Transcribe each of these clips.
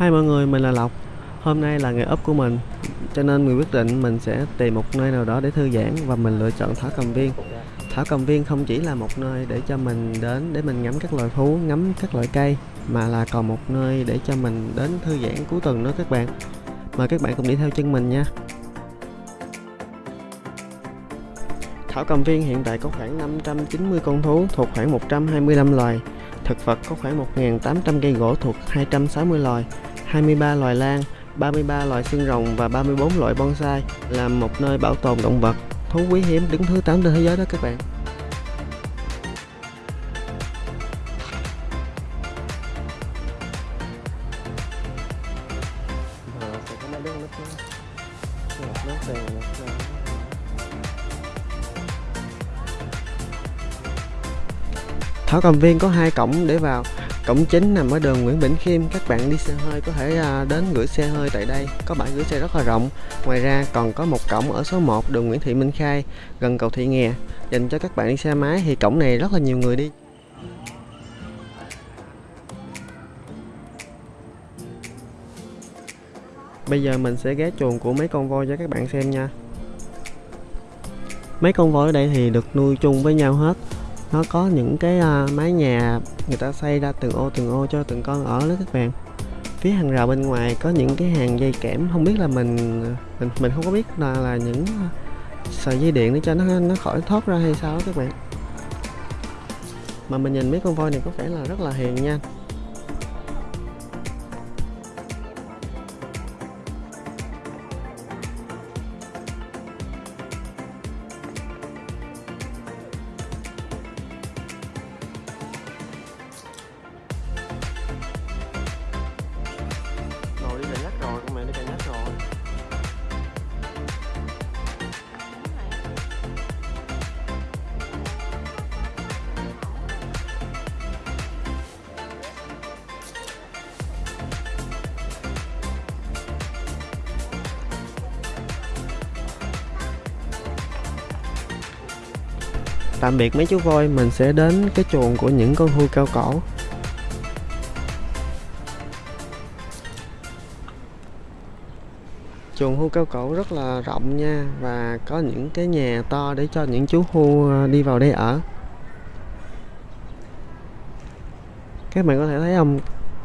Hai mọi người, mình là Lộc. Hôm nay là ngày ấp của mình Cho nên mình quyết định mình sẽ tìm một nơi nào đó để thư giãn Và mình lựa chọn Thảo Cầm Viên. Thảo Cầm Viên không chỉ là một nơi để cho mình đến để mình ngắm các loài thú, ngắm các loại cây Mà là còn một nơi để cho mình đến thư giãn cuối tuần nữa các bạn. Mời các bạn cùng đi theo chân mình nha. Thảo Cầm Viên hiện tại có khoảng 590 con thú thuộc khoảng 125 loài. Thực vật có khoảng 1.800 cây gỗ thuộc 260 loài. 23 loài lan, 33 loài xương rồng và 34 loại bonsai là một nơi bảo tồn động vật thú quý hiếm đứng thứ 8 trên thế giới đó các bạn. Thảo Cầm Viên có hai cổng để vào Cổng chính nằm ở đường Nguyễn Bỉnh Khiêm. Các bạn đi xe hơi có thể à, đến gửi xe hơi tại đây. Có bãi gửi xe rất là rộng. Ngoài ra còn có một cổng ở số 1 đường Nguyễn Thị Minh Khai, Gần cầu Thị Nghè. Dành cho các bạn đi xe máy, thì cổng này rất là nhiều người đi. Bây giờ mình sẽ ghé chuồng của mấy con voi cho các bạn xem nha. Mấy con voi ở đây thì được nuôi chung với nhau hết nó có những cái uh, mái nhà người ta xây ra từng ô từng ô cho từng con ở đó các bạn. Phía hàng rào bên ngoài có những cái hàng dây kẽm không biết là mình à, mình mình không có biết là là những à, sợi dây điện để cho nó nó khỏi thoát ra hay sao đó các bạn. Mà mình nhìn mấy con voi này có vẻ là rất là hiền nha. Tạm biệt mấy chú voi, mình sẽ đến cái chuồng của những con hươu cao cổ chuồng hươu cao cổ rất là rộng nha, và có những cái nhà to để cho những chú hươu à, đi vào đây ở. Các bạn có thể thấy không?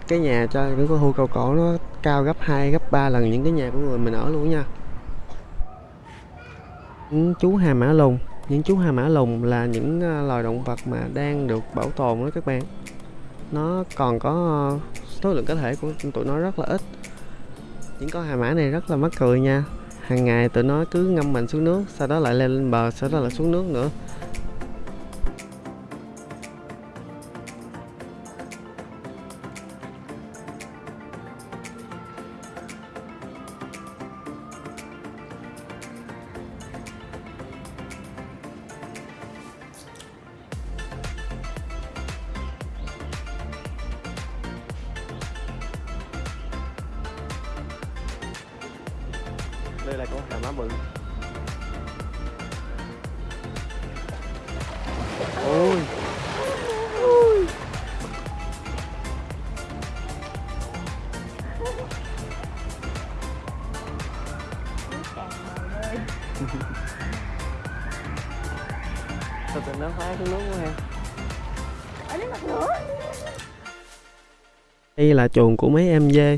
Cái nhà cho những con hươu cao cổ nó cao gấp 2 gấp 3 lần những cái nhà của người mình ở luôn nha. Chú hà mã lùn những chú hà mã lùn là những ờ, loài động vật mà đang được bảo tồn đó các bạn. Nó còn có ờ, số lượng cá thể của tụi nó rất là ít. Những con hà mã này rất là mắc cười nha. Hàng ngày tụi nó cứ ngâm mình xuống nước, sau đó lại lên bờ, sau đó lại xuống nước nữa. Tình nó phá xuống nước quá ha đây là chuồng của mấy em dê.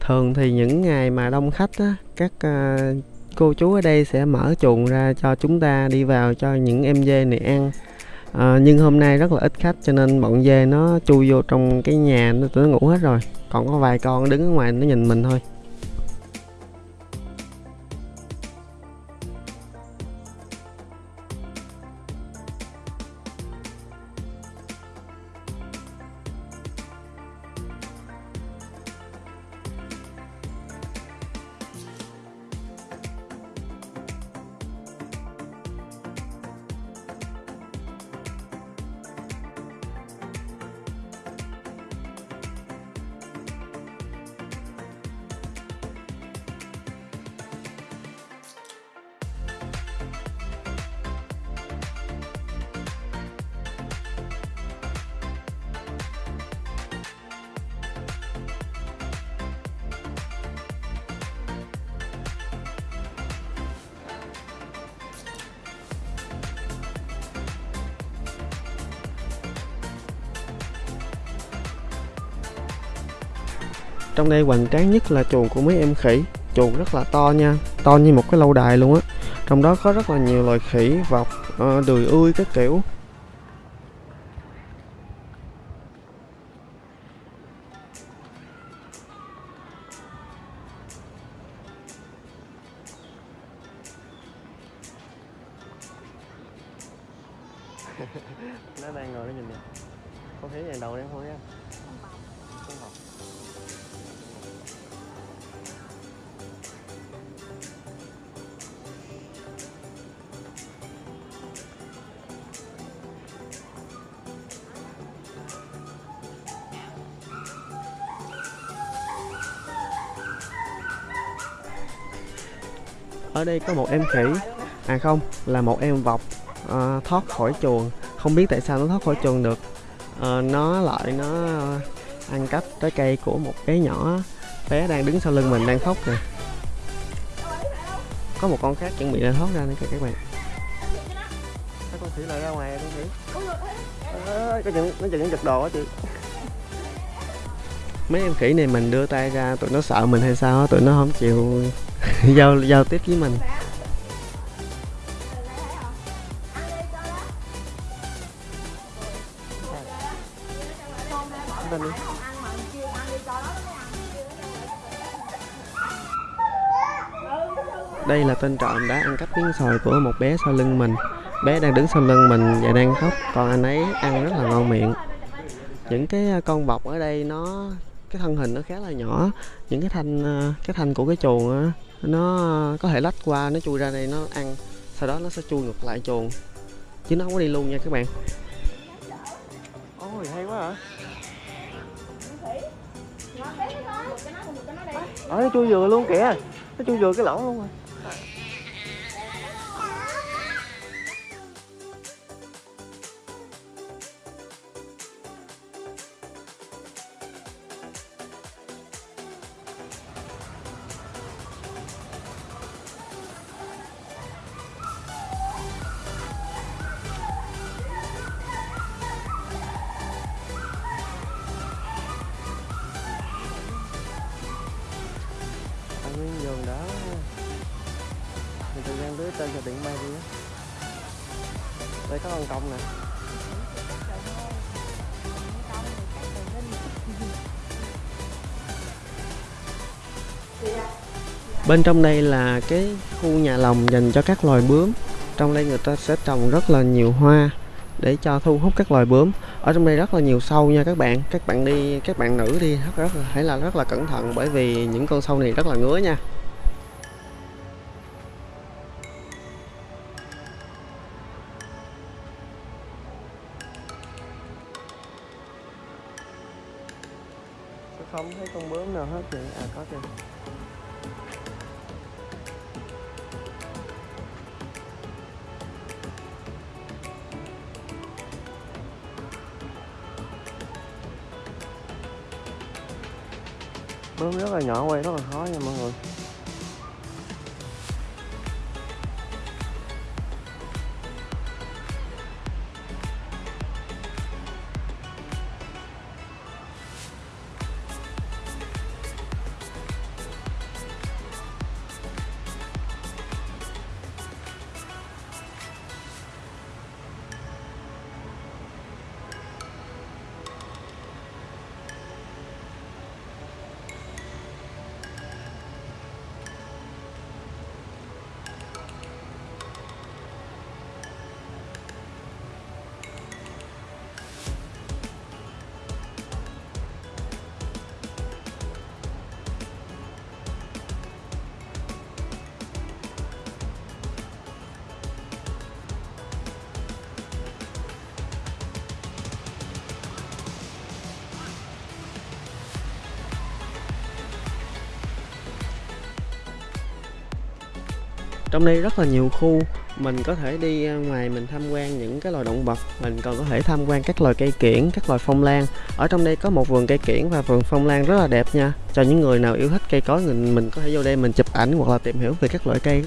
Thường thì những ngày mà đông khách á các uh, cô chú ở đây sẽ mở chuồng ra cho chúng ta đi vào cho những em dê này ăn. À, nhưng hôm nay rất là ít khách cho nên bọn dê nó chui vô trong cái nhà nó nó ngủ hết rồi. Còn có vài con đứng ở ngoài nó nhìn mình thôi trong đây hoành tráng nhất là chuồng của mấy em khỉ. Chuồng rất là to nha, to như một cái lâu đài luôn á. Trong đó có rất là nhiều loài khỉ, vọc ờ, đùi đười ươi các kiểu. Có một em khỉ. À không là một em vọc uh, thoát khỏi chuồng. Không biết tại sao nó thoát khỏi chuồng được. Uh, nó lại nó uh, ăn cắp trái cây của một bé nhỏ bé đang đứng sau lưng mình đang khóc nè có một con khác chuẩn bị đang thoát ra nữa kìa các bạn. Thấy con khỉ lại ra ngoài con khỉ. À, có chừng nó chừng giật đồ á chị. Mấy em khỉ này mình đưa tay ra tụi nó sợ mình hay sao tụi nó không chịu giao giao tiếp với mình đây là tên trộm đã ăn cắp miếng sòi của một bé sau lưng mình. Bé đang đứng sau lưng mình và đang khóc, còn anh ấy ăn rất là ngon miệng. Những cái à, con vọc ở đây nó, cái thân hình nó khá là nhỏ. Những cái thanh à, cái thanh của cái chuồng nó à, có thể lách qua, nó chui ra đây, nó ăn, sau đó nó sẽ chui ngược lại chuồng. Chứ nó không có đi luôn nha các bạn. Ôi, hay quá hả? Ở nó chui vừa luôn kìa. Nó chui vừa cái lỗ luôn rồi ở bên trong đây là cái khu nhà lồng dành cho các loài bướm. Trong đây người ta sẽ trồng rất là nhiều hoa để cho thu hút các loài bướm. Ở trong đây rất là nhiều sâu nha các bạn. Các bạn đi, các bạn nữ đi, rất rất là phải là rất là cẩn thận bởi vì những con sâu này rất là ngứa nha. Không thấy con bướm nào hết chị à có kìa. Rất là nhỏ quay rất là khó nha mọi người. Trong đây rất là nhiều khu, mình có thể đi ngoài mình tham quan những cái loài động vật, mình còn có thể tham quan các loài cây kiển, các loài phong lan. Ở trong đây có một vườn cây kiển và vườn phong lan rất là đẹp nha. Cho những người nào yêu thích cây cối mình mình có thể vô đây mình chụp ảnh hoặc là tìm hiểu về các loại cây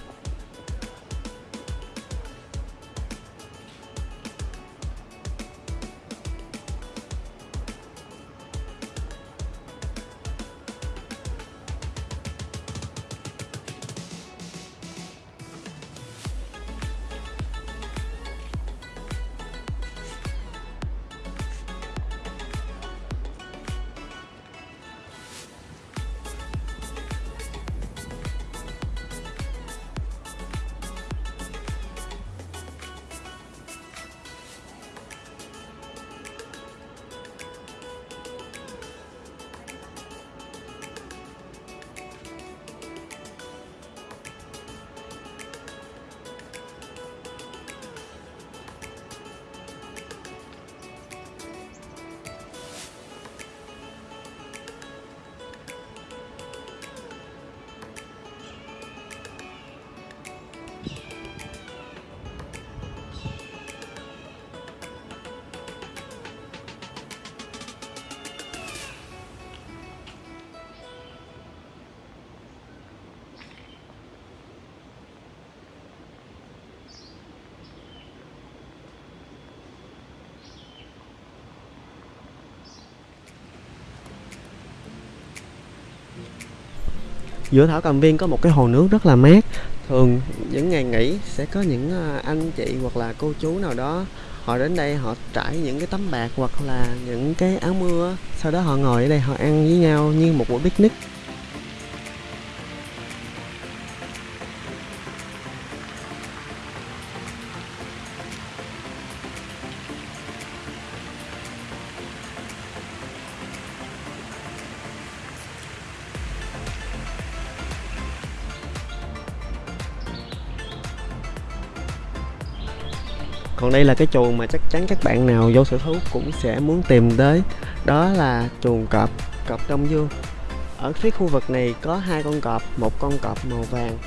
giữa thảo cầm viên có một cái hồ nước rất là mát. Thường những ngày nghỉ sẽ có những ờ, anh chị hoặc là cô chú nào đó, họ đến đây họ trải những cái tấm bạc hoặc là những cái áo mưa sau đó họ ngồi ở đây họ ăn với nhau như một buổi picnic. Còn đây là cái chuồng mà chắc chắn các bạn nào vô sở thú cũng sẽ muốn tìm tới. Đó là chuồng cọp cọp đông dương ở phía khu vực này có hai con cọp một con cọp màu vàng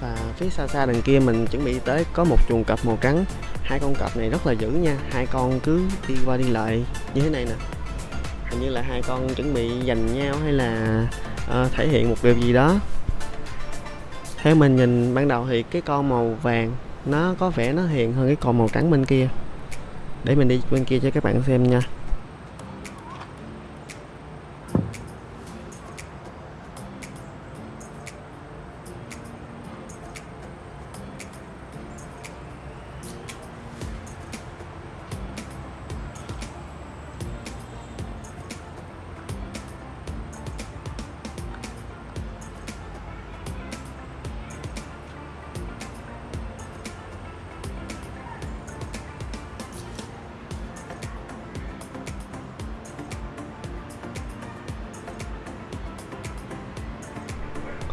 và phía xa xa đằng kia mình chuẩn bị tới có một chuồng cọp màu trắng. Hai con cọp này rất là dữ nha hai con cứ đi qua đi lại như thế này nè. Hình như là hai con chuẩn bị giành nhau hay là uh, thể hiện một điều gì đó. Theo mình nhìn ban đầu thì cái con màu vàng nó có vẻ nó hiền hơn cái con màu trắng bên kia. Để mình đi bên kia cho các bạn xem nha.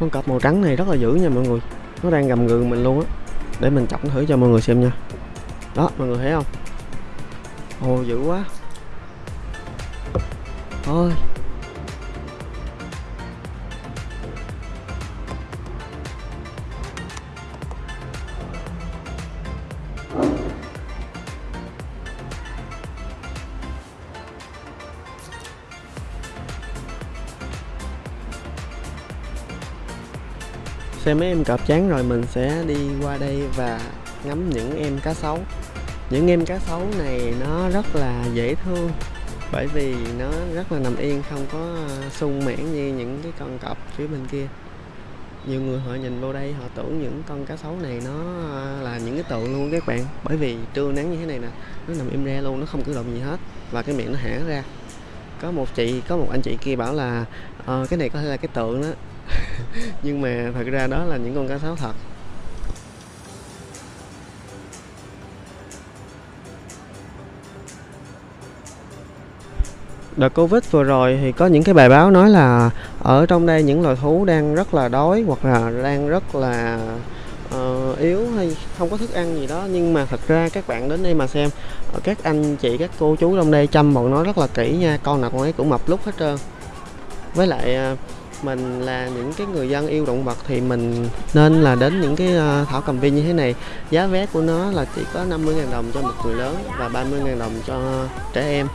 Con cọp màu trắng này rất là dữ nha mọi người. Nó đang gầm gừ mình luôn á. Để mình chọc thử cho mọi người xem nha. Đó, mọi người thấy không? Ồ, dữ quá. Thôi. Xem mấy em cọp chán rồi mình sẽ đi qua đây và ngắm những em cá sấu. Những em cá sấu này nó rất là dễ thương bởi vì nó rất là nằm yên không có à, sung mãn như những cái con cọp phía bên kia. Nhiều người họ nhìn vô đây họ tưởng những con cá sấu này nó à, là những cái tượng luôn các bạn bởi vì trưa nắng như thế này nè nó nằm im re luôn nó không cử động gì hết và cái miệng nó hả ra. Có một chị có một anh chị kia bảo là ờ, cái này có thể là cái tượng đó. nhưng mà thật ra đó là những con cá sấu thật. Đợt covid vừa rồi thì có những cái bài báo nói là ở trong đây những loài thú đang rất là đói hoặc là đang rất là uh, yếu hay không có thức ăn gì đó. Nhưng mà thật ra các bạn đến đây mà xem ờ, các anh chị các cô chú trong đây chăm bọn nó rất là kỹ nha. Con nào con ấy cũng mập lúc hết trơn. Với lại uh, mình là những cái người dân yêu động vật thì mình nên là đến những cái ờ, thảo cầm viên như thế này. Giá vé của nó là chỉ có 50.000 đồng cho một người lớn và 30.000 đồng cho trẻ em.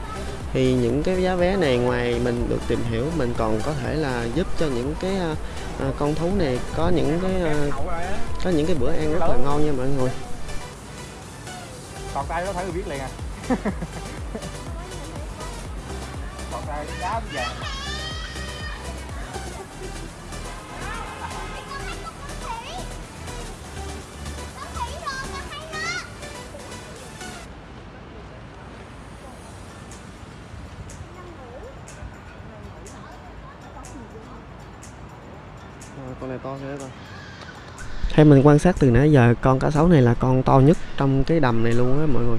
Thì những cái giá vé này ngoài mình được tìm hiểu, mình còn có thể là giúp cho những cái ờ, ờ, con thú này có những cái có những cái bữa ăn rất là ngon nha mọi người. Còn tay nó thấy biết liền à? Còn tay cái đá vàng con này thế rồi theo mình quan sát từ nãy giờ, con cá sấu này là con to nhất trong cái đầm này luôn á mọi người.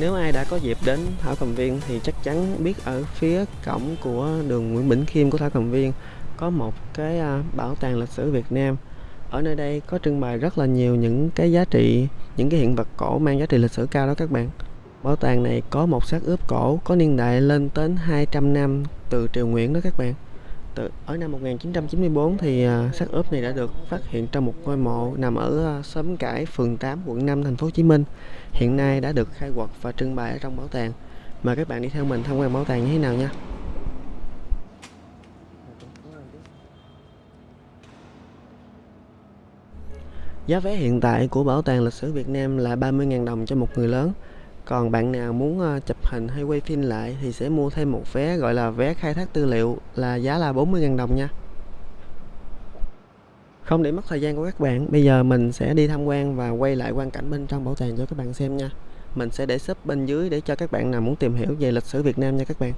Nếu ai đã có dịp đến Thảo Cầm Viên thì chắc chắn biết ở phía cổng của đường Nguyễn Bỉnh Khiêm của Thảo Cầm Viên có một cái à, bảo tàng lịch sử Việt Nam. Ở nơi đây có trưng bày rất là nhiều những cái giá trị, những cái hiện vật cổ mang giá trị lịch sử cao đó các bạn. Bảo tàng này có một xác ướp cổ có niên đại lên đến 200 năm từ triều Nguyễn đó các bạn từ ở năm 1994 thì à, xác ướp này đã được phát hiện trong một ngôi mộ nằm ở à, xóm Cải, phường 8, quận 5, thành phố Hồ Chí Minh. Hiện nay đã được khai quật và trưng bày ở trong bảo tàng. Mời các bạn đi theo mình tham quan bảo tàng như thế nào nha. Giá vé hiện tại của Bảo tàng Lịch sử Việt Nam là 30.000 đồng cho một người lớn. Còn bạn nào muốn ờ, chụp hình hay quay phim lại thì sẽ mua thêm một vé gọi là vé khai thác tư liệu là giá là 40.000 đồng nha. Không để mất thời gian của các bạn, bây giờ mình sẽ đi tham quan và quay lại quan cảnh bên trong bảo tàng cho các bạn xem nha. Mình sẽ để shop bên dưới để cho các bạn nào muốn tìm hiểu về lịch sử Việt Nam nha các bạn.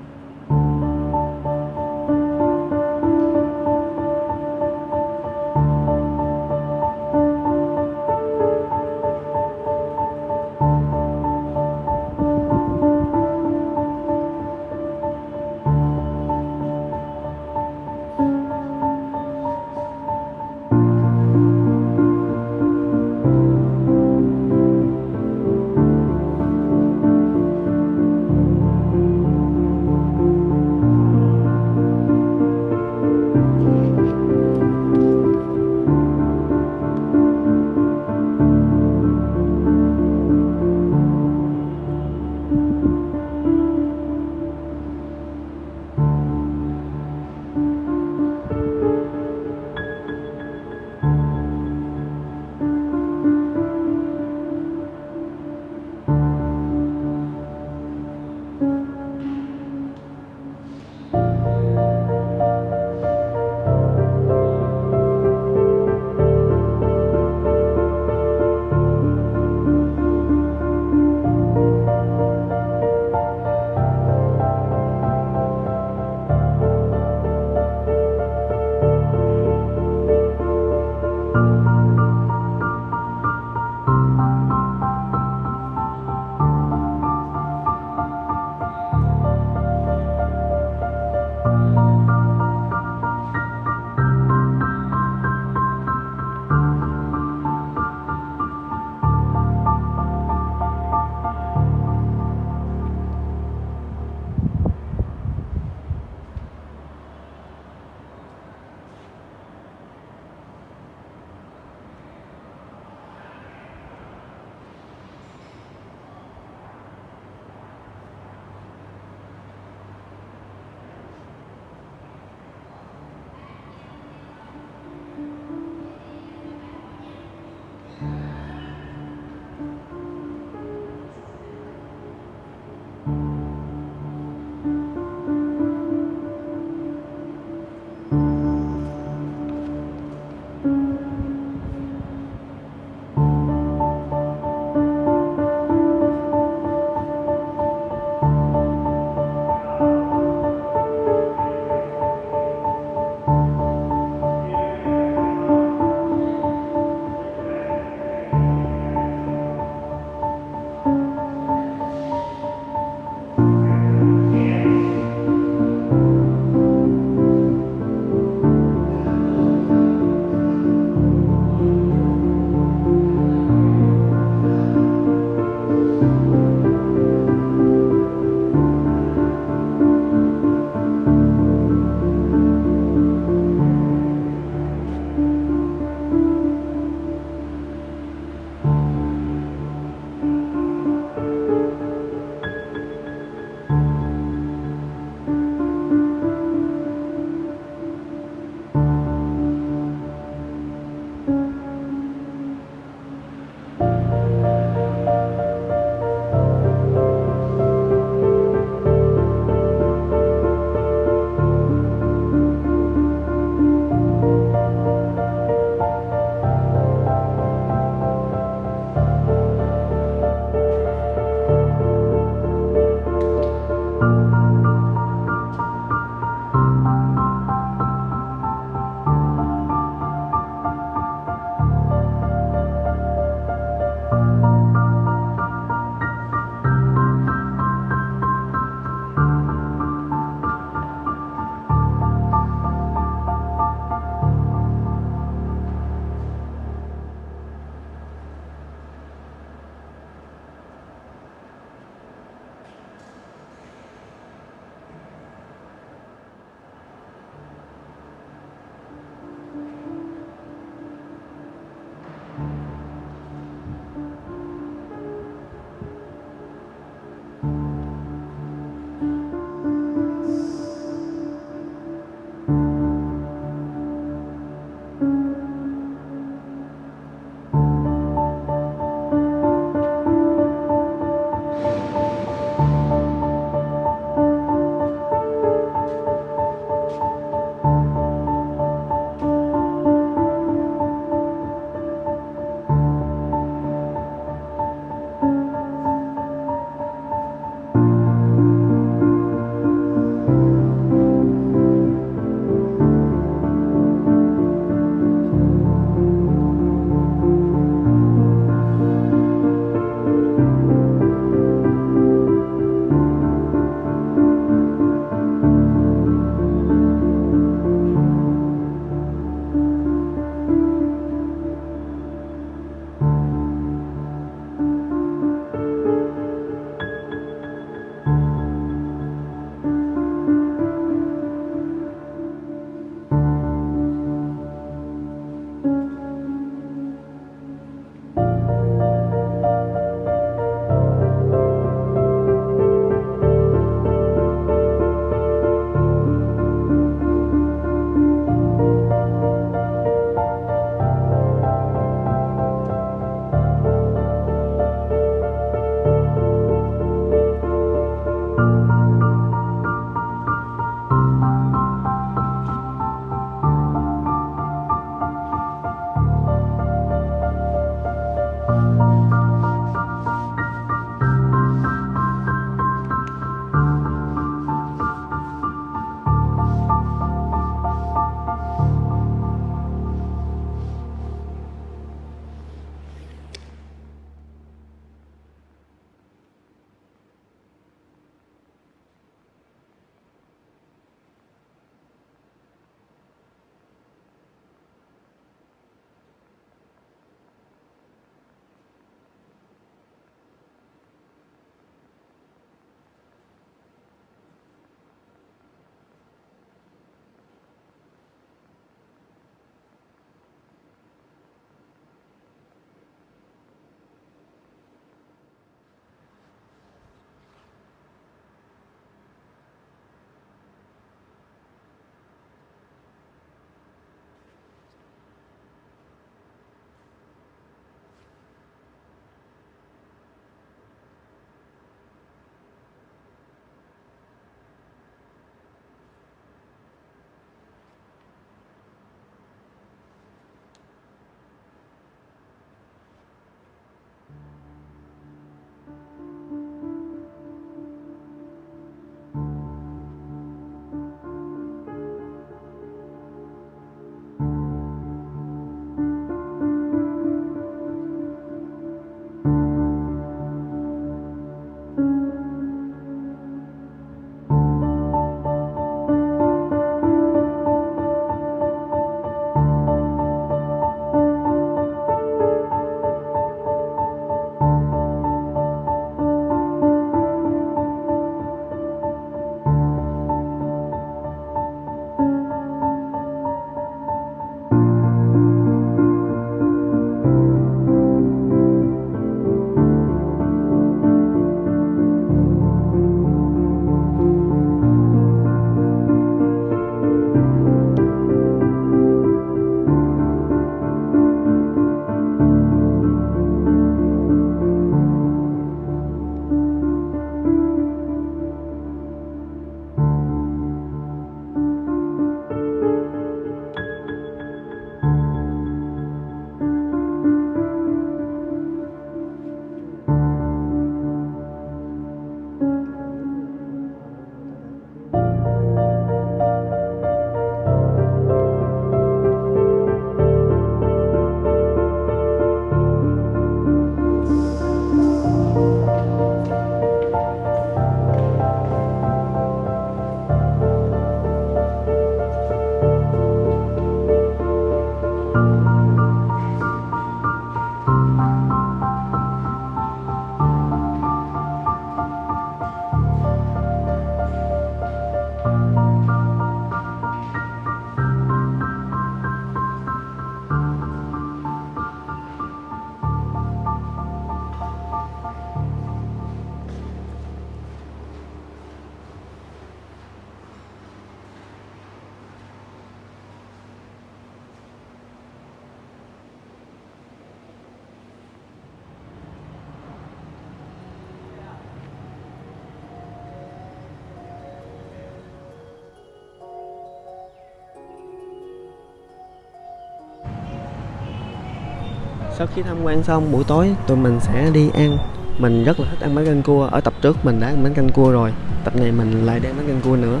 Sau khi tham quan xong, buổi tối tụi mình sẽ đi ăn. Mình rất là thích ăn bánh canh cua. Ở tập trước mình đã ăn bánh canh cua rồi. Tập này mình lại đem bánh canh cua nữa.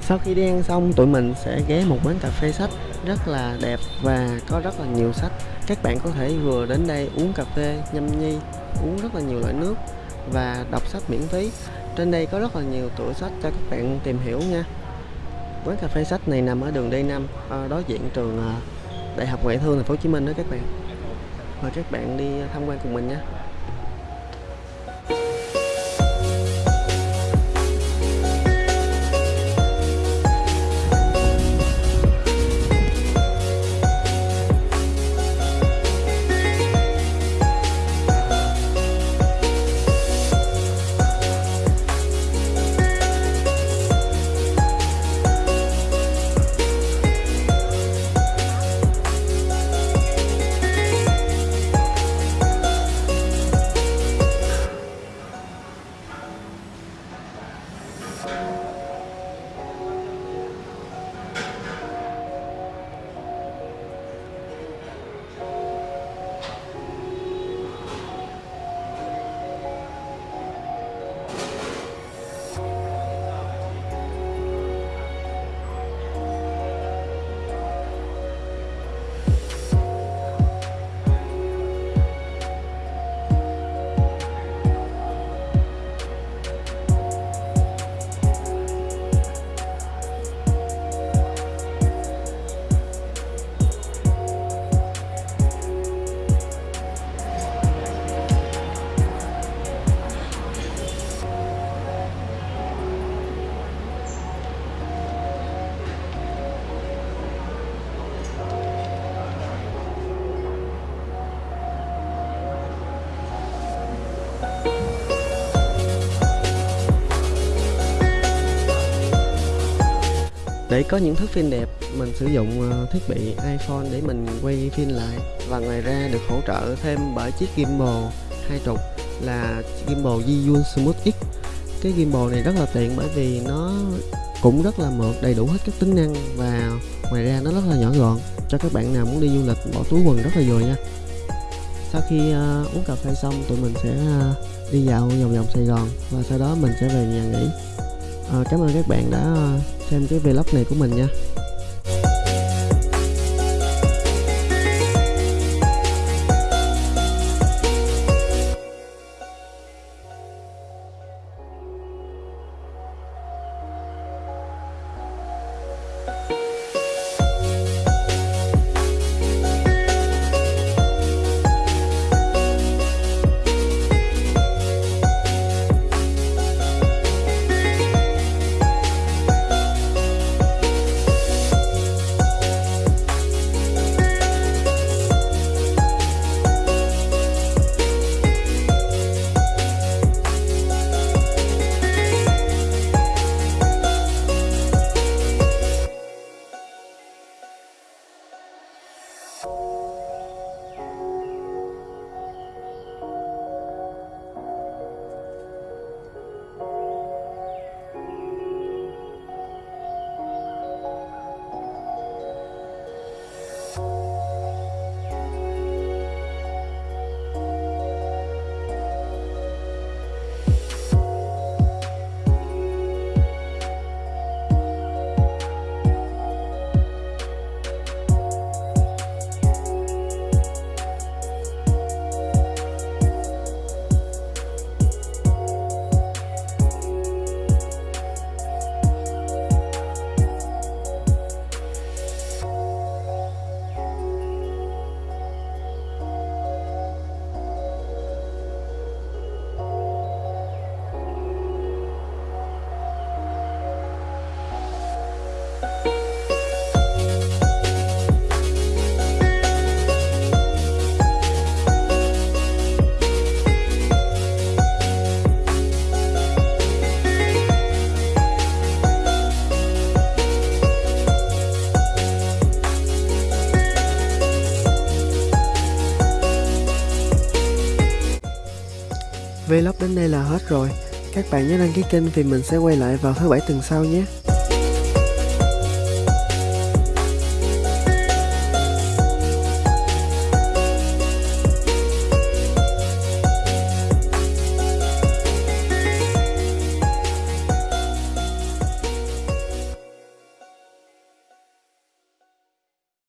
Sau khi đi ăn xong, tụi mình sẽ ghé một quán cà phê sách. Rất là đẹp và có rất là nhiều sách. Các bạn có thể vừa đến đây uống cà phê, nhâm nhi, uống rất là nhiều loại nước và đọc sách miễn phí. Trên đây có rất là nhiều tựa sách cho các bạn tìm hiểu nha. Quán cà phê sách này nằm ở đường D5 ờ, đối diện trường ờ, Đại học Ngoại thương Thành phố Hồ Chí Minh đó các bạn. Mời các bạn đi tham quan cùng mình nhé để có những thước phim đẹp mình sử dụng ờ, thiết bị iPhone để mình quay phim lại. Và ngoài ra được hỗ trợ thêm bởi chiếc gimbal hai trục là gimbal Zhiyun Smooth X. Cái gimbal này rất là tiện bởi vì nó cũng rất là mượt đầy đủ hết các tính năng và ngoài ra nó rất là nhỏ gọn. Cho các bạn nào muốn đi du lịch bỏ túi quần rất là vừa nha. Sau khi uh, uống cà phê xong tụi mình sẽ uh, đi dạo vòng vòng Sài Gòn và sau đó mình sẽ về nhà nghỉ. Uh, cảm ơn các bạn đã uh, xem cái vlog này của mình nha. Vlog đến đây là hết rồi. Các bạn nhớ đăng ký kênh vì mình sẽ quay lại vào thứ bảy tuần sau nhé.